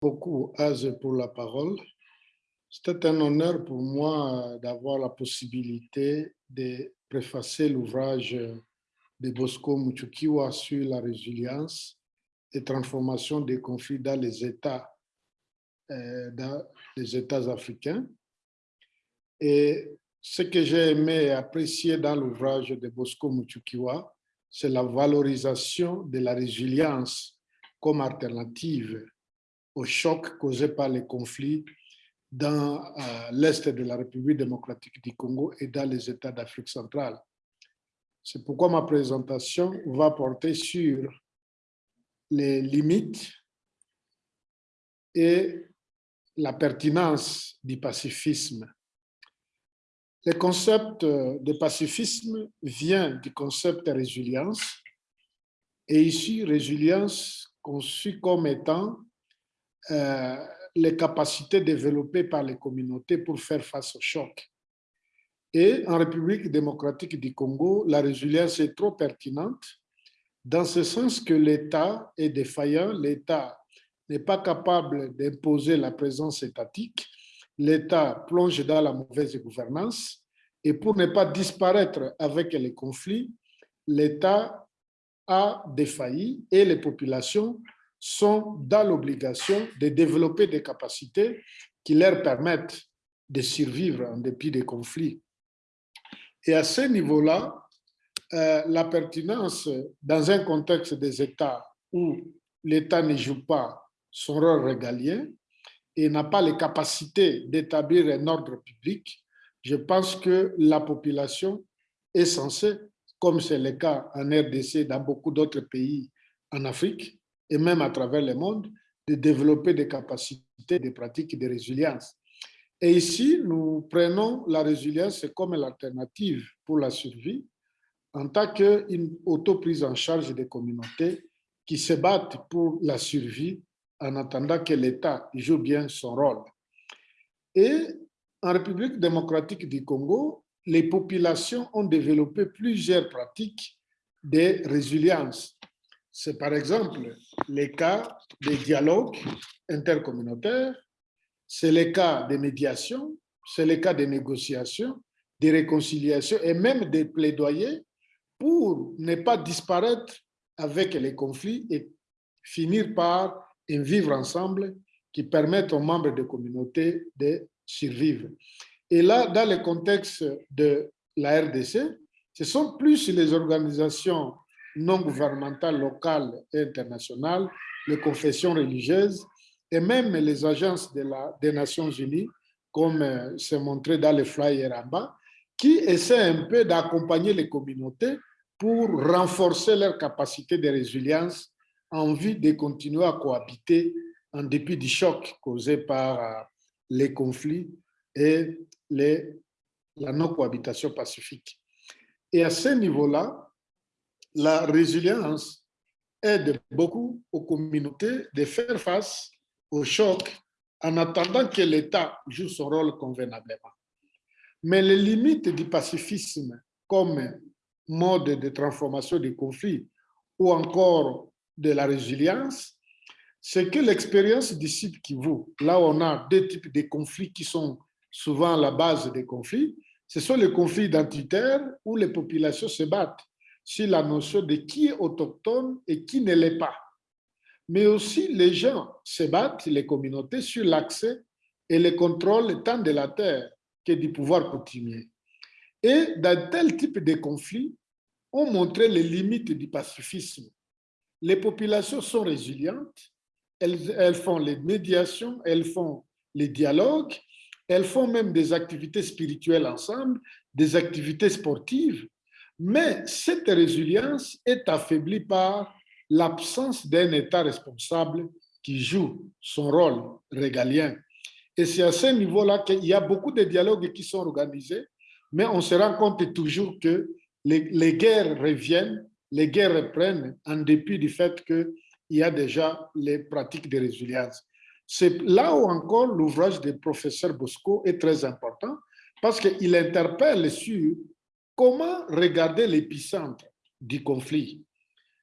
beaucoup, Az, pour la parole. C'était un honneur pour moi d'avoir la possibilité de préfacer l'ouvrage de Bosco Muchukiwa sur la résilience et transformation des conflits dans les États, euh, dans les États africains. Et ce que j'ai aimé et apprécié dans l'ouvrage de Bosco Muchukiwa, c'est la valorisation de la résilience comme alternative au choc causé par les conflits dans euh, l'Est de la République démocratique du Congo et dans les États d'Afrique centrale. C'est pourquoi ma présentation va porter sur les limites et la pertinence du pacifisme. Le concept de pacifisme vient du concept de résilience et ici, résilience conçue comme étant euh, les capacités développées par les communautés pour faire face au choc. Et en République démocratique du Congo, la résilience est trop pertinente dans ce sens que l'État est défaillant, l'État n'est pas capable d'imposer la présence étatique, l'État plonge dans la mauvaise gouvernance et pour ne pas disparaître avec les conflits, l'État a défailli et les populations sont dans l'obligation de développer des capacités qui leur permettent de survivre en dépit des conflits. Et à ce niveau-là, euh, la pertinence dans un contexte des États où l'État ne joue pas son rôle régalien et n'a pas les capacités d'établir un ordre public, je pense que la population est censée, comme c'est le cas en RDC et dans beaucoup d'autres pays en Afrique, et même à travers le monde, de développer des capacités, des pratiques de résilience. Et ici, nous prenons la résilience comme l'alternative pour la survie en tant qu'une auto-prise en charge des communautés qui se battent pour la survie en attendant que l'État joue bien son rôle. Et en République démocratique du Congo, les populations ont développé plusieurs pratiques de résilience c'est par exemple le cas des dialogues intercommunautaires, c'est le cas des médiations, c'est le cas des négociations, des réconciliations et même des plaidoyers pour ne pas disparaître avec les conflits et finir par un vivre ensemble qui permettent aux membres de communautés de survivre. Et là, dans le contexte de la RDC, ce sont plus les organisations non gouvernementales locales et internationales, les confessions religieuses et même les agences de la, des Nations Unies, comme euh, c'est montré dans les flyers en bas, qui essaient un peu d'accompagner les communautés pour renforcer leur capacité de résilience en vue de continuer à cohabiter en dépit du choc causé par euh, les conflits et les, la non-cohabitation pacifique. Et à ce niveau-là, la résilience aide beaucoup aux communautés de faire face au choc en attendant que l'État joue son rôle convenablement. Mais les limites du pacifisme comme mode de transformation des conflits ou encore de la résilience, c'est que l'expérience du site Kivu, là on a deux types de conflits qui sont souvent la base des conflits, ce sont les conflits identitaires où les populations se battent sur la notion de qui est autochtone et qui ne l'est pas. Mais aussi, les gens se battent, les communautés, sur l'accès et le contrôle tant de la terre que du pouvoir coutumier. Et dans tel type de conflit, on montrait les limites du pacifisme. Les populations sont résilientes, elles font les médiations, elles font les dialogues, elles font même des activités spirituelles ensemble, des activités sportives, mais cette résilience est affaiblie par l'absence d'un État responsable qui joue son rôle régalien. Et c'est à ce niveau-là qu'il y a beaucoup de dialogues qui sont organisés, mais on se rend compte toujours que les, guerres reviennent, les guerres reprennent en dépit du fait qu'il y a déjà les pratiques de résilience. C'est là où encore l'ouvrage du professeur Bosco est très important parce qu'il interpelle sur comment regarder l'épicentre du conflit?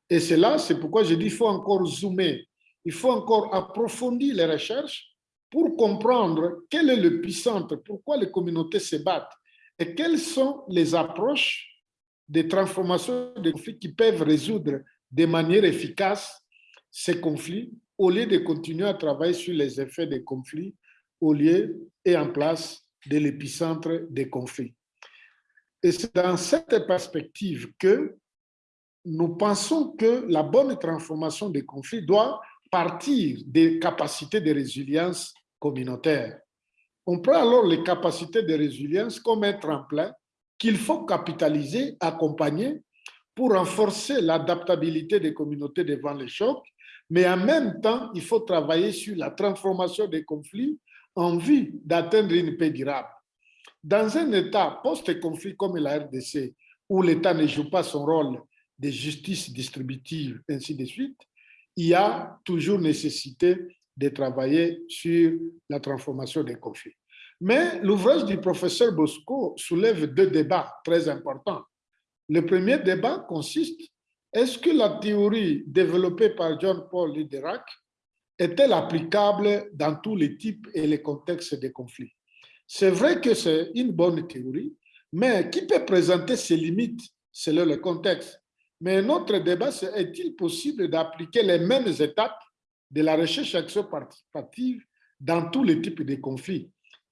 Et c'est là, c'est pourquoi je dis qu'il faut encore zoomer il faut encore approfondir les recherches pour comprendre quel est puissant, pourquoi les communautés se battent et quelles sont les approches de transformation des conflits qui peuvent résoudre de manière efficace ces conflits au lieu de continuer à travailler sur les effets des conflits au lieu et en place de l'épicentre des conflits. Et c'est dans cette perspective que nous pensons que la bonne transformation des conflits doit partir des capacités de résilience communautaire. On prend alors les capacités de résilience comme un tremplin qu'il faut capitaliser, accompagner pour renforcer l'adaptabilité des communautés devant les chocs, mais en même temps, il faut travailler sur la transformation des conflits en vue d'atteindre une paix durable. Dans un État post-conflit comme la RDC, où l'État ne joue pas son rôle de justice distributive, ainsi de suite, il y a toujours nécessité de travailler sur la transformation des conflits. Mais l'ouvrage du professeur Bosco soulève deux débats très importants. Le premier débat consiste, est-ce que la théorie développée par John Paul Liderac est-elle applicable dans tous les types et les contextes des conflits? C'est vrai que c'est une bonne théorie, mais qui peut présenter ses limites selon le contexte? Mais notre débat, c'est est-il possible d'appliquer les mêmes étapes de la recherche action participative dans tous les types de conflits?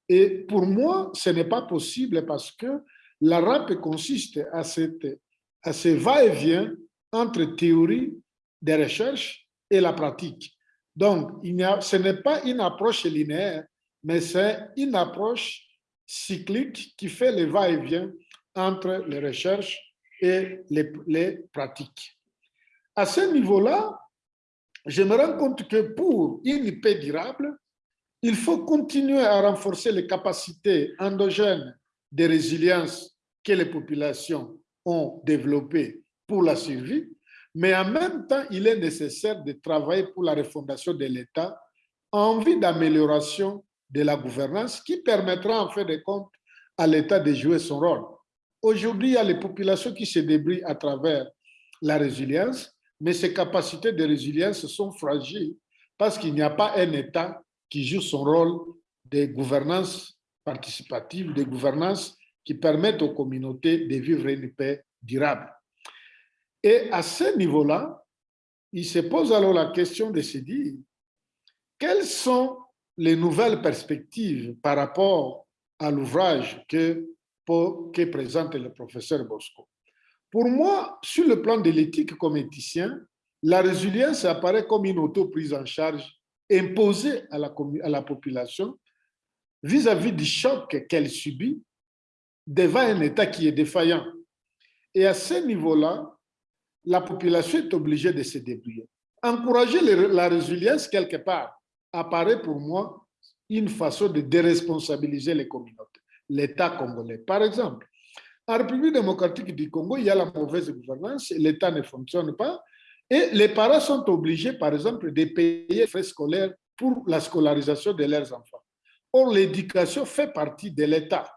Et pour moi, ce n'est pas possible parce que la RAP consiste à, cette, ce va-et-vient entre théorie des recherches et la pratique. Donc, il a, ce n'est pas une approche linéaire, mais c'est une approche cyclique qui fait le va-et-vient entre les recherches et les, les pratiques. À ce niveau-là, je me rends compte que pour une paix durable, il faut continuer à renforcer les capacités endogènes de résilience que les populations ont développées pour la survie, mais en même temps, il est nécessaire de travailler pour la refondation de l'État en vue d'amélioration de la gouvernance qui permettra en fait de compte à l'État de jouer son rôle. Aujourd'hui, il y a les populations qui se débrouillent à travers la résilience, mais ces capacités de résilience sont fragiles parce qu'il n'y a pas un État qui joue son rôle de gouvernance participative, de gouvernance qui permettent aux communautés de vivre une paix durable. Et à ce niveau-là, il se pose alors la question de se dire quelles sont les nouvelles perspectives par rapport à l'ouvrage que, présente le professeur Bosco. Pour moi, sur le plan de l'éthique comme éthicien, la résilience apparaît comme une auto-prise en charge imposée à la, population vis-à-vis -vis du choc qu'elle subit devant un État qui est défaillant. Et à ce niveau-là, la population est obligée de se débrouiller. Encourager la résilience quelque part apparaît pour moi une façon de déresponsabiliser les communautés, l'État congolais. Par exemple, en République démocratique du Congo, il y a la mauvaise gouvernance, l'État ne fonctionne pas, et les parents sont obligés, par exemple, de payer les frais scolaires pour la scolarisation de leurs enfants. Or, l'éducation fait partie de l'État,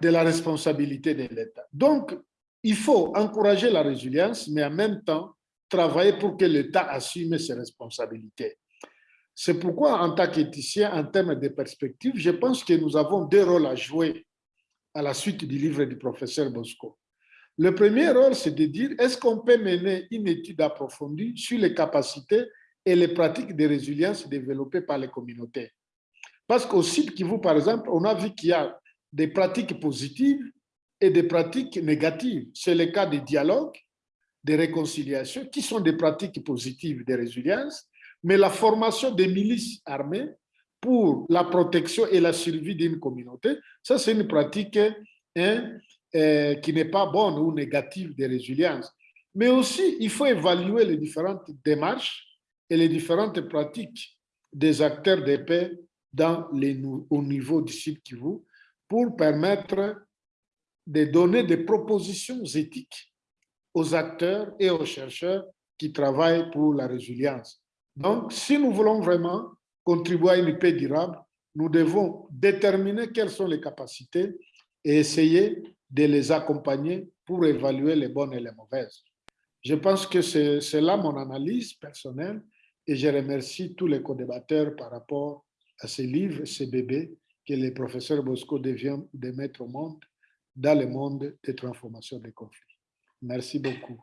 de la responsabilité de l'État. Donc, il faut encourager la résilience, mais en même temps, travailler pour que l'État assume ses responsabilités. C'est pourquoi, en tant qu'éthicien, en termes de perspective, je pense que nous avons deux rôles à jouer à la suite du livre du professeur Bosco. Le premier rôle, c'est de dire, est-ce qu'on peut mener une étude approfondie sur les capacités et les pratiques de résilience développées par les communautés? Parce qu'au site Kivu, par exemple, on a vu qu'il y a des pratiques positives et des pratiques négatives. C'est le cas des dialogues, des réconciliations, qui sont des pratiques positives de résilience, mais la formation des milices armées pour la protection et la survie d'une communauté, ça c'est une pratique hein, euh, qui n'est pas bonne ou négative de résilience. Mais aussi, il faut évaluer les différentes démarches et les différentes pratiques des acteurs de paix dans les, au niveau du site Kivu pour permettre de donner des propositions éthiques aux acteurs et aux chercheurs qui travaillent pour la résilience. Donc, si nous voulons vraiment contribuer à une paix durable, nous devons déterminer quelles sont les capacités et essayer de les accompagner pour évaluer les bonnes et les mauvaises. Je pense que c'est là mon analyse personnelle Et je remercie tous les co-débatteurs par rapport à ces livres, ces bébés que le professeur Bosco devient de mettre au monde dans le monde des transformations des conflits. Merci beaucoup.